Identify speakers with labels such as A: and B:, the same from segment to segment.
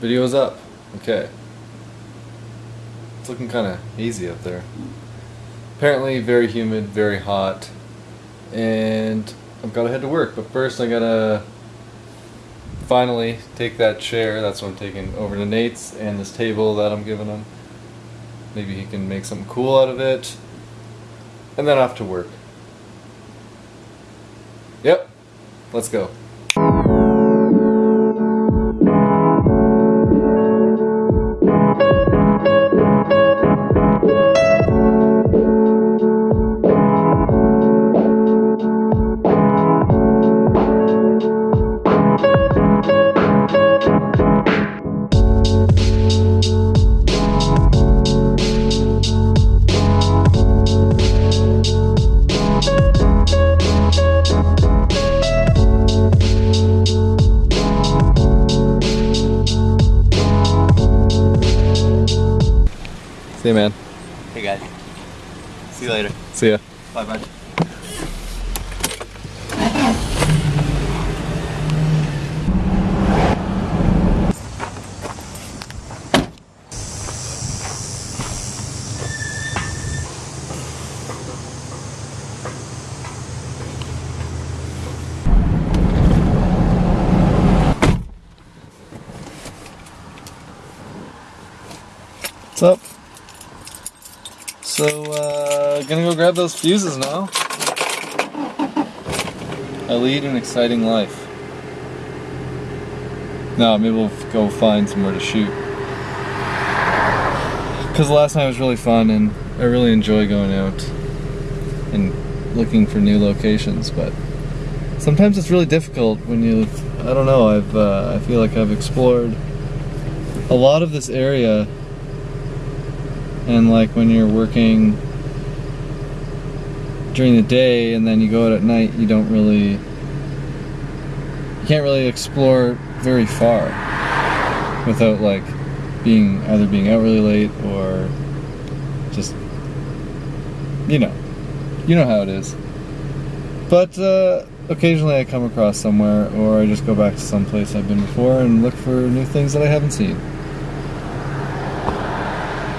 A: Video's up. Okay. It's looking kind of hazy up there. Apparently very humid, very hot, and I've got to head to work. But first I gotta finally take that chair, that's what I'm taking over to Nate's, and this table that I'm giving him. Maybe he can make something cool out of it. And then off to work. Yep, let's go. See you, man.
B: Hey guys. See you later.
A: See ya.
B: Bye bye.
A: What's up? So, uh, gonna go grab those fuses now. I lead an exciting life. No, maybe we'll go find somewhere to shoot. Because last night was really fun and I really enjoy going out and looking for new locations, but sometimes it's really difficult when you, I don't know, I've, uh, I feel like I've explored a lot of this area and like when you're working during the day and then you go out at night you don't really you can't really explore very far without like being either being out really late or just you know you know how it is. But uh, occasionally I come across somewhere or I just go back to some place I've been before and look for new things that I haven't seen.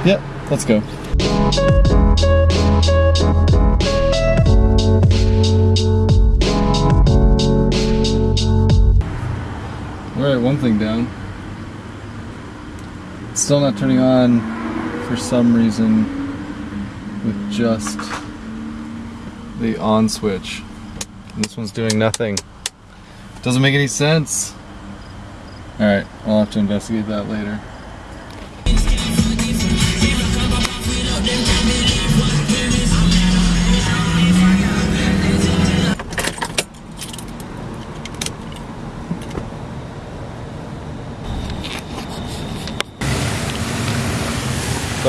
A: Yep Let's go. Alright, one thing down. It's still not turning on for some reason with just the on switch. And this one's doing nothing. Doesn't make any sense. Alright, I'll have to investigate that later.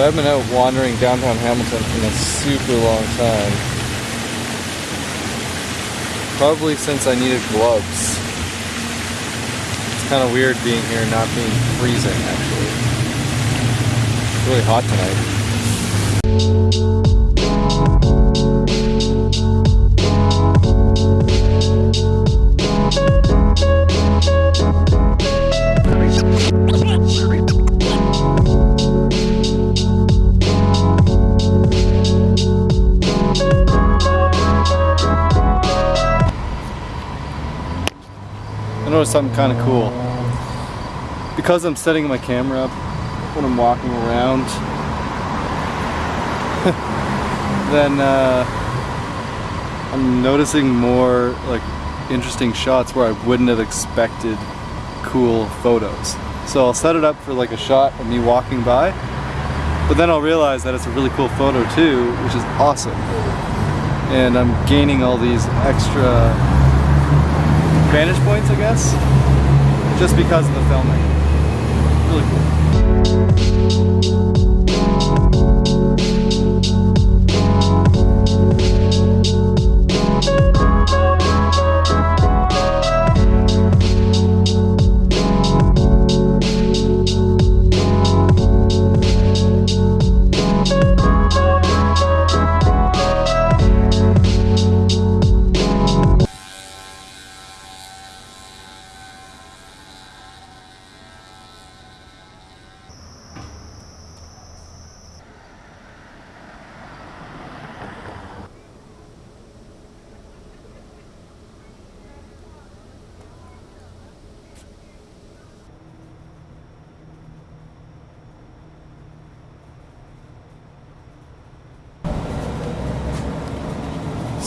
A: I've been out wandering downtown Hamilton in a super long time. Probably since I needed gloves. It's kind of weird being here and not being freezing actually. It's really hot tonight. Noticed something kind of cool. Because I'm setting my camera up when I'm walking around, then uh, I'm noticing more like interesting shots where I wouldn't have expected cool photos. So I'll set it up for like a shot of me walking by, but then I'll realize that it's a really cool photo too, which is awesome. And I'm gaining all these extra vantage points, I guess, just because of the filming. Really cool.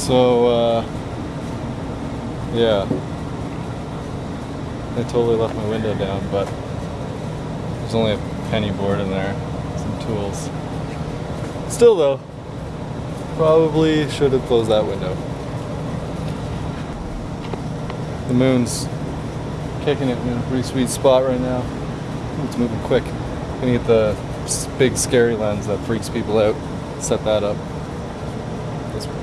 A: So, uh, yeah. I totally left my window down, but there's only a penny board in there, some tools. Still though, probably should have closed that window. The moon's kicking it in a pretty sweet spot right now. It's moving quick. Gonna get the big scary lens that freaks people out. Set that up. This way.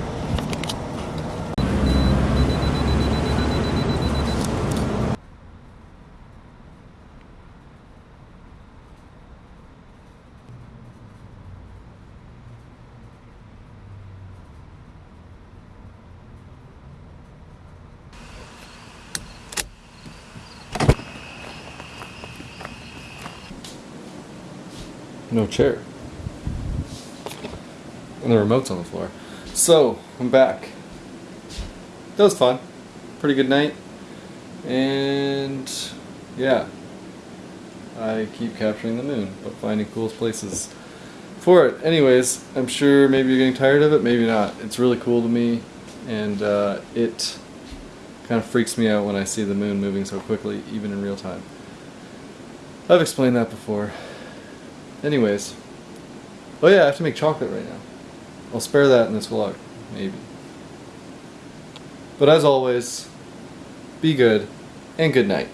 A: No chair. And the remote's on the floor. So, I'm back. That was fun. Pretty good night. And yeah. I keep capturing the moon, but finding cool places for it. Anyways, I'm sure maybe you're getting tired of it, maybe not. It's really cool to me, and uh, it kind of freaks me out when I see the moon moving so quickly, even in real time. I've explained that before. Anyways. Oh yeah, I have to make chocolate right now. I'll spare that in this vlog, maybe. But as always, be good, and good night.